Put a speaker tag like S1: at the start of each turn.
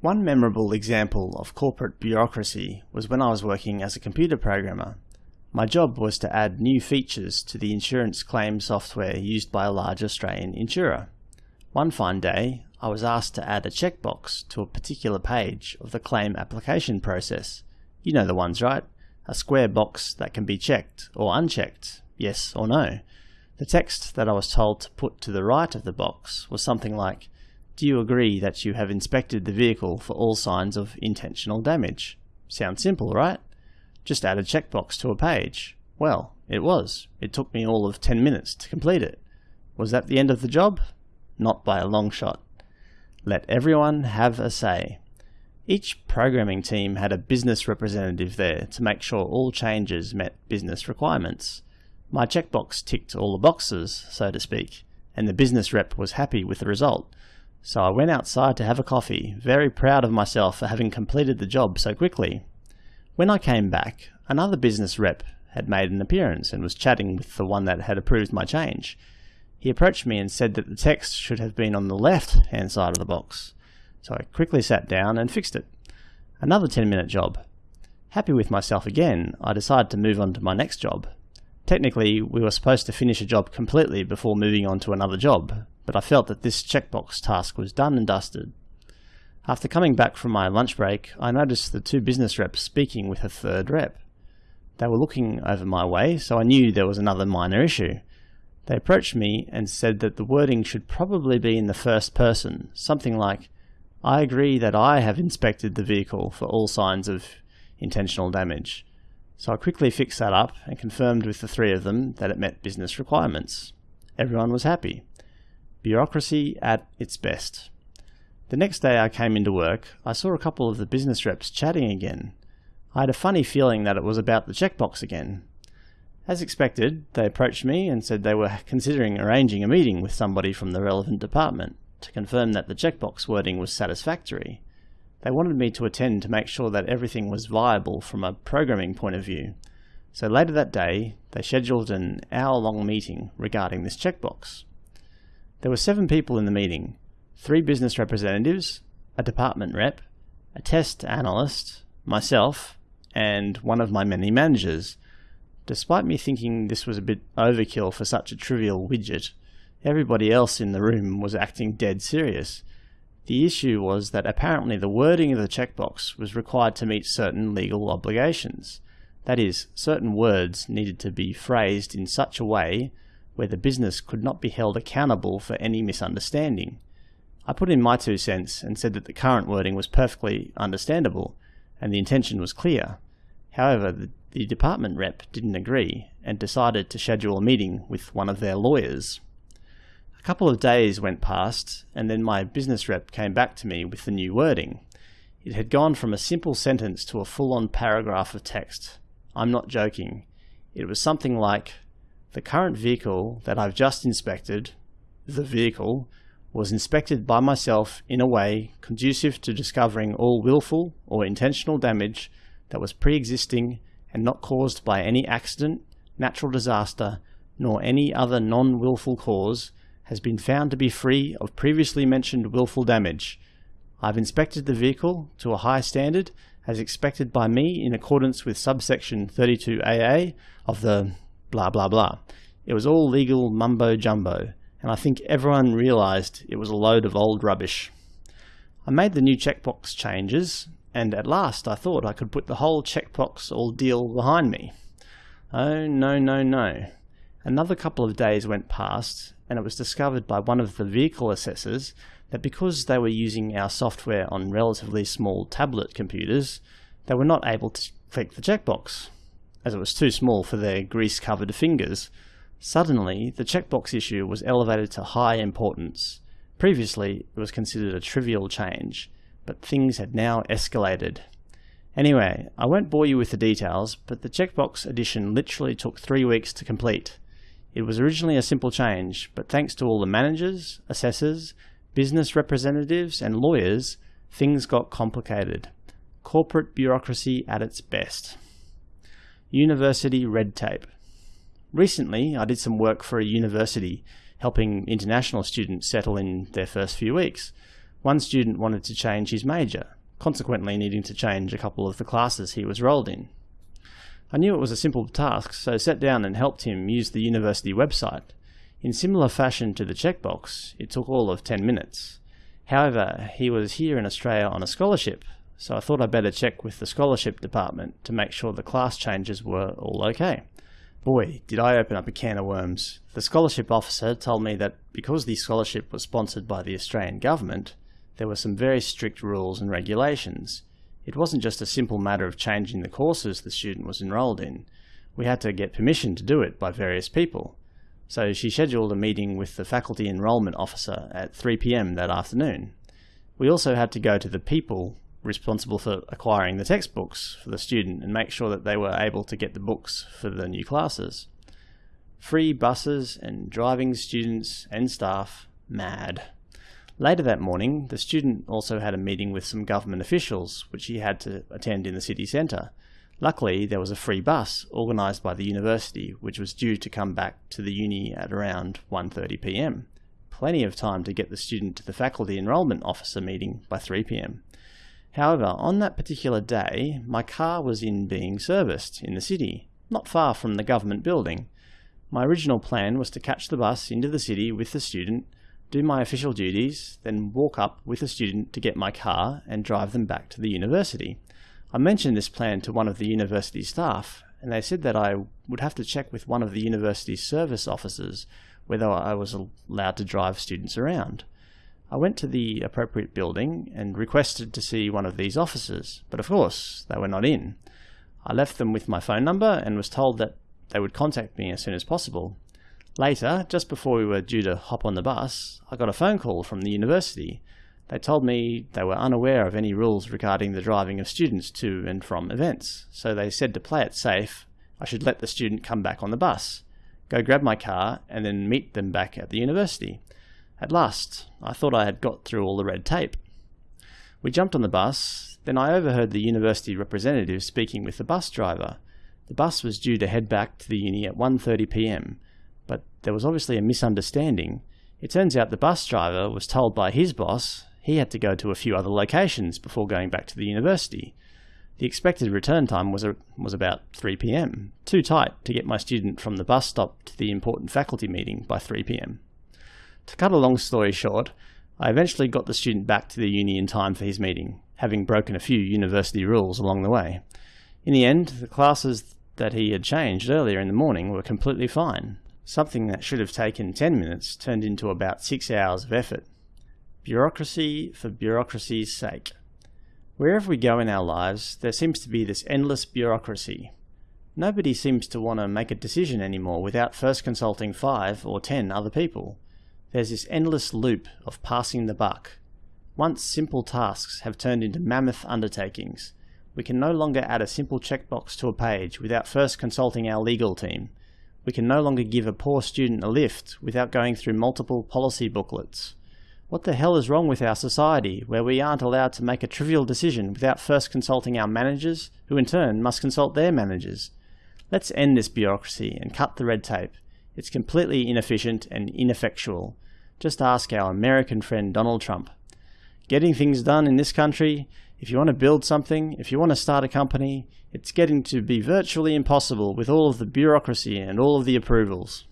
S1: One memorable example of corporate bureaucracy was when I was working as a computer programmer. My job was to add new features to the insurance claim software used by a large Australian insurer. One fine day, I was asked to add a checkbox to a particular page of the claim application process. You know the ones, right? A square box that can be checked or unchecked, yes or no. The text that I was told to put to the right of the box was something like, do you agree that you have inspected the vehicle for all signs of intentional damage? Sounds simple, right? Just add a checkbox to a page. Well, it was. It took me all of 10 minutes to complete it. Was that the end of the job? Not by a long shot. Let everyone have a say. Each programming team had a business representative there to make sure all changes met business requirements. My checkbox ticked all the boxes, so to speak, and the business rep was happy with the result. So I went outside to have a coffee, very proud of myself for having completed the job so quickly. When I came back, another business rep had made an appearance and was chatting with the one that had approved my change. He approached me and said that the text should have been on the left hand side of the box. So I quickly sat down and fixed it. Another 10 minute job. Happy with myself again, I decided to move on to my next job. Technically, we were supposed to finish a job completely before moving on to another job, but I felt that this checkbox task was done and dusted. After coming back from my lunch break, I noticed the two business reps speaking with a third rep. They were looking over my way, so I knew there was another minor issue. They approached me and said that the wording should probably be in the first person, something like, I agree that I have inspected the vehicle for all signs of intentional damage. So I quickly fixed that up and confirmed with the three of them that it met business requirements. Everyone was happy. Bureaucracy at its best. The next day I came into work, I saw a couple of the business reps chatting again. I had a funny feeling that it was about the checkbox again. As expected, they approached me and said they were considering arranging a meeting with somebody from the relevant department to confirm that the checkbox wording was satisfactory. They wanted me to attend to make sure that everything was viable from a programming point of view. So later that day, they scheduled an hour-long meeting regarding this checkbox. There were seven people in the meeting, three business representatives, a department rep, a test analyst, myself, and one of my many managers. Despite me thinking this was a bit overkill for such a trivial widget, everybody else in the room was acting dead serious. The issue was that apparently the wording of the checkbox was required to meet certain legal obligations. That is, certain words needed to be phrased in such a way where the business could not be held accountable for any misunderstanding. I put in my two cents and said that the current wording was perfectly understandable and the intention was clear. However, the, the department rep didn't agree and decided to schedule a meeting with one of their lawyers. A couple of days went past and then my business rep came back to me with the new wording. It had gone from a simple sentence to a full-on paragraph of text. I'm not joking. It was something like, the current vehicle that I've just inspected, the vehicle, was inspected by myself in a way conducive to discovering all willful or intentional damage that was pre-existing and not caused by any accident, natural disaster, nor any other non-willful cause, has been found to be free of previously mentioned willful damage. I've inspected the vehicle to a high standard as expected by me in accordance with subsection 32AA of the blah blah blah. It was all legal mumbo jumbo, and I think everyone realized it was a load of old rubbish. I made the new checkbox changes, and at last I thought I could put the whole checkbox ordeal behind me. Oh no no no. Another couple of days went past, and it was discovered by one of the vehicle assessors that because they were using our software on relatively small tablet computers, they were not able to click the checkbox as it was too small for their grease-covered fingers. Suddenly, the checkbox issue was elevated to high importance. Previously, it was considered a trivial change, but things had now escalated. Anyway, I won't bore you with the details, but the checkbox addition literally took three weeks to complete. It was originally a simple change, but thanks to all the managers, assessors, business representatives, and lawyers, things got complicated. Corporate bureaucracy at its best. University red tape. Recently, I did some work for a university helping international students settle in their first few weeks. One student wanted to change his major, consequently needing to change a couple of the classes he was rolled in. I knew it was a simple task, so sat down and helped him use the university website. In similar fashion to the checkbox, it took all of 10 minutes. However, he was here in Australia on a scholarship, so I thought I'd better check with the scholarship department to make sure the class changes were all okay. Boy, did I open up a can of worms. The scholarship officer told me that because the scholarship was sponsored by the Australian government, there were some very strict rules and regulations. It wasn't just a simple matter of changing the courses the student was enrolled in. We had to get permission to do it by various people. So she scheduled a meeting with the faculty enrolment officer at 3pm that afternoon. We also had to go to the people responsible for acquiring the textbooks for the student and make sure that they were able to get the books for the new classes. Free buses and driving students and staff mad. Later that morning, the student also had a meeting with some government officials, which he had to attend in the city centre. Luckily, there was a free bus organised by the university, which was due to come back to the uni at around 1.30pm. Plenty of time to get the student to the faculty enrolment officer meeting by 3pm. However, on that particular day, my car was in being serviced in the city, not far from the government building. My original plan was to catch the bus into the city with the student do my official duties, then walk up with the student to get my car and drive them back to the university. I mentioned this plan to one of the university staff, and they said that I would have to check with one of the university's service officers whether I was allowed to drive students around. I went to the appropriate building and requested to see one of these officers, but of course they were not in. I left them with my phone number and was told that they would contact me as soon as possible. Later, just before we were due to hop on the bus, I got a phone call from the university. They told me they were unaware of any rules regarding the driving of students to and from events, so they said to play it safe, I should let the student come back on the bus, go grab my car, and then meet them back at the university. At last, I thought I had got through all the red tape. We jumped on the bus, then I overheard the university representative speaking with the bus driver. The bus was due to head back to the uni at 1.30pm, but there was obviously a misunderstanding. It turns out the bus driver was told by his boss he had to go to a few other locations before going back to the university. The expected return time was, a, was about 3 pm, too tight to get my student from the bus stop to the important faculty meeting by 3 pm. To cut a long story short, I eventually got the student back to the uni in time for his meeting, having broken a few university rules along the way. In the end, the classes that he had changed earlier in the morning were completely fine, Something that should have taken 10 minutes turned into about 6 hours of effort. Bureaucracy for bureaucracy's sake. Wherever we go in our lives, there seems to be this endless bureaucracy. Nobody seems to want to make a decision anymore without first consulting five or ten other people. There's this endless loop of passing the buck. Once simple tasks have turned into mammoth undertakings, we can no longer add a simple checkbox to a page without first consulting our legal team, we can no longer give a poor student a lift without going through multiple policy booklets. What the hell is wrong with our society, where we aren't allowed to make a trivial decision without first consulting our managers, who in turn must consult their managers? Let's end this bureaucracy and cut the red tape. It's completely inefficient and ineffectual. Just ask our American friend Donald Trump. Getting things done in this country if you want to build something, if you want to start a company, it's getting to be virtually impossible with all of the bureaucracy and all of the approvals.